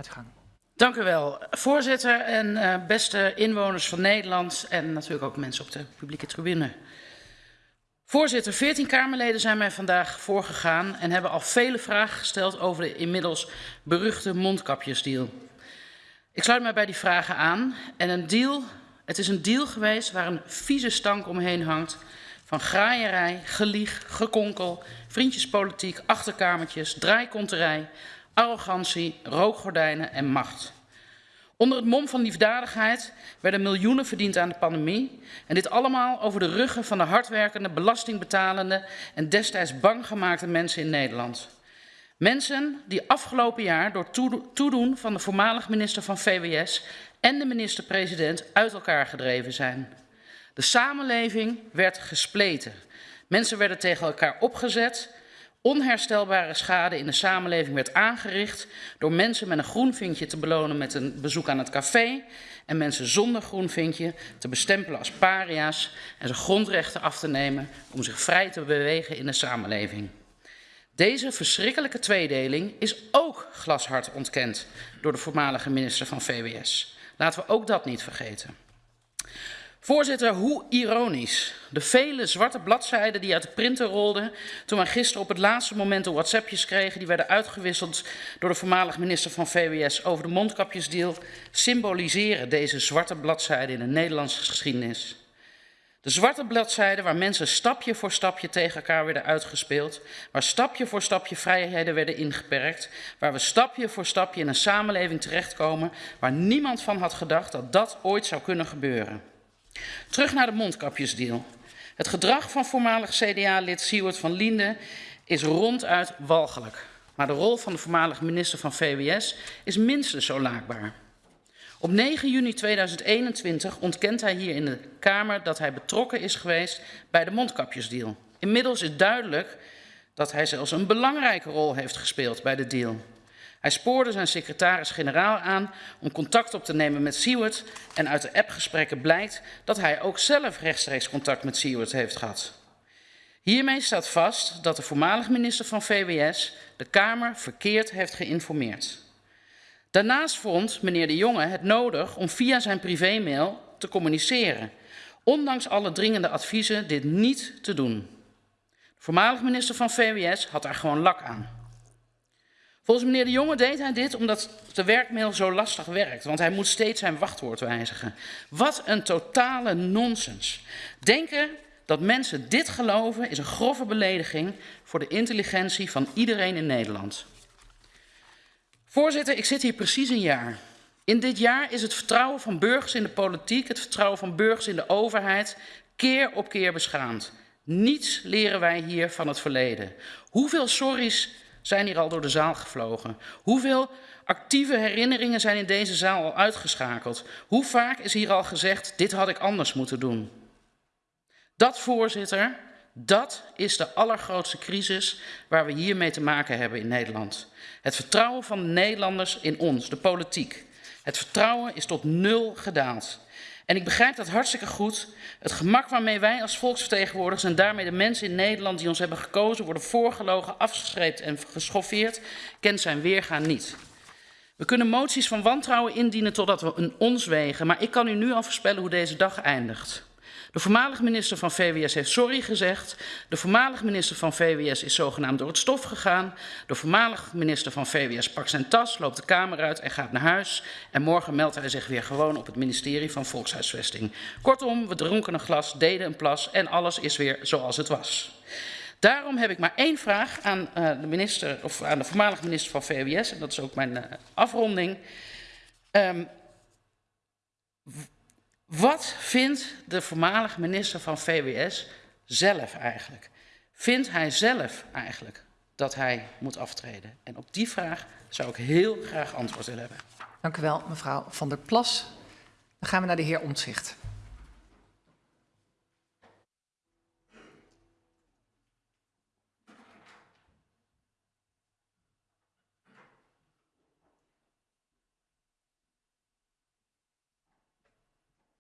Gaat u gang. Dank u wel, voorzitter en uh, beste inwoners van Nederland en natuurlijk ook mensen op de publieke tribune. Voorzitter, 14 Kamerleden zijn mij vandaag voorgegaan en hebben al vele vragen gesteld over de inmiddels beruchte mondkapjesdeal. Ik sluit mij bij die vragen aan en een deal, het is een deal geweest waar een vieze stank omheen hangt van graaierij, gelieg, gekonkel, vriendjespolitiek, achterkamertjes, draaikonterij, arrogantie, rookgordijnen en macht. Onder het mom van liefdadigheid werden miljoenen verdiend aan de pandemie. En dit allemaal over de ruggen van de hardwerkende, belastingbetalende en destijds bang gemaakte mensen in Nederland. Mensen die afgelopen jaar door toedoen van de voormalig minister van VWS en de minister-president uit elkaar gedreven zijn. De samenleving werd gespleten. Mensen werden tegen elkaar opgezet Onherstelbare schade in de samenleving werd aangericht door mensen met een groen vinkje te belonen met een bezoek aan het café en mensen zonder groen vinkje te bestempelen als paria's en ze grondrechten af te nemen om zich vrij te bewegen in de samenleving. Deze verschrikkelijke tweedeling is ook glashard ontkend door de voormalige minister van VWS. Laten we ook dat niet vergeten. Voorzitter, hoe ironisch. De vele zwarte bladzijden die uit de printer rolden toen wij gisteren op het laatste moment de WhatsAppjes kregen, die werden uitgewisseld door de voormalig minister van VWS over de mondkapjesdeal, symboliseren deze zwarte bladzijden in de Nederlandse geschiedenis. De zwarte bladzijden waar mensen stapje voor stapje tegen elkaar werden uitgespeeld, waar stapje voor stapje vrijheden werden ingeperkt, waar we stapje voor stapje in een samenleving terechtkomen waar niemand van had gedacht dat dat ooit zou kunnen gebeuren. Terug naar de mondkapjesdeal. Het gedrag van voormalig CDA-lid Siewert van Liende is ronduit walgelijk. Maar de rol van de voormalige minister van VWS is minstens zo laakbaar. Op 9 juni 2021 ontkent hij hier in de Kamer dat hij betrokken is geweest bij de mondkapjesdeal. Inmiddels is duidelijk dat hij zelfs een belangrijke rol heeft gespeeld bij de deal. Hij spoorde zijn secretaris-generaal aan om contact op te nemen met Seward en uit de appgesprekken blijkt dat hij ook zelf rechtstreeks contact met Seward heeft gehad. Hiermee staat vast dat de voormalig minister van VWS de Kamer verkeerd heeft geïnformeerd. Daarnaast vond meneer De Jonge het nodig om via zijn privémail te communiceren, ondanks alle dringende adviezen dit niet te doen. De voormalig minister van VWS had daar gewoon lak aan. Volgens meneer De Jonge deed hij dit omdat de werkmail zo lastig werkt, want hij moet steeds zijn wachtwoord wijzigen. Wat een totale nonsens. Denken dat mensen dit geloven is een grove belediging voor de intelligentie van iedereen in Nederland. Voorzitter, ik zit hier precies een jaar. In dit jaar is het vertrouwen van burgers in de politiek, het vertrouwen van burgers in de overheid, keer op keer beschaamd. Niets leren wij hier van het verleden. Hoeveel sorry's zijn hier al door de zaal gevlogen? Hoeveel actieve herinneringen zijn in deze zaal al uitgeschakeld? Hoe vaak is hier al gezegd, dit had ik anders moeten doen? Dat, voorzitter, dat is de allergrootste crisis waar we hiermee te maken hebben in Nederland. Het vertrouwen van de Nederlanders in ons, de politiek. Het vertrouwen is tot nul gedaald. En ik begrijp dat hartstikke goed. Het gemak waarmee wij als volksvertegenwoordigers en daarmee de mensen in Nederland die ons hebben gekozen worden voorgelogen, afgeschreven en geschoffeerd, kent zijn weergaan niet. We kunnen moties van wantrouwen indienen totdat we een ons wegen, maar ik kan u nu al voorspellen hoe deze dag eindigt. De voormalige minister van VWS heeft sorry gezegd. De voormalige minister van VWS is zogenaamd door het stof gegaan. De voormalige minister van VWS pakt zijn tas, loopt de kamer uit en gaat naar huis. En morgen meldt hij zich weer gewoon op het ministerie van Volkshuisvesting. Kortom, we dronken een glas, deden een plas en alles is weer zoals het was. Daarom heb ik maar één vraag aan uh, de minister of aan de voormalige minister van VWS en dat is ook mijn uh, afronding. Um, wat vindt de voormalige minister van VWS zelf eigenlijk? Vindt hij zelf eigenlijk dat hij moet aftreden? En op die vraag zou ik heel graag antwoord willen hebben. Dank u wel, mevrouw Van der Plas. Dan gaan we naar de heer Omtzigt.